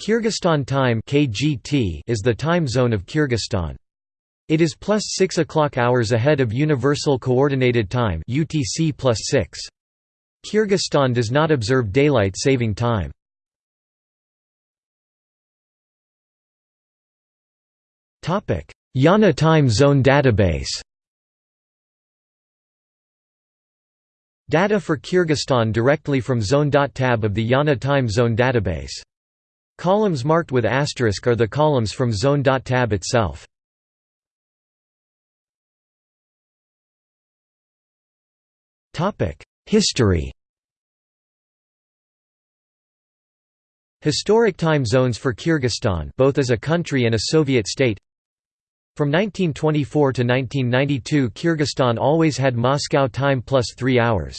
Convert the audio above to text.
Kyrgyzstan time (KGT) is the time zone of Kyrgyzstan. It is plus 6 o'clock hours ahead of Universal Coordinated Time (UTC 6). Kyrgyzstan does not observe daylight saving time. Topic: IANA Time Zone Database. Data for Kyrgyzstan directly from Zone.tab of the IANA Time Zone Database. Columns marked with asterisk are the columns from Zone.tab itself. History Historic time zones for Kyrgyzstan both as a country and a Soviet state From 1924 to 1992 Kyrgyzstan always had Moscow time plus three hours.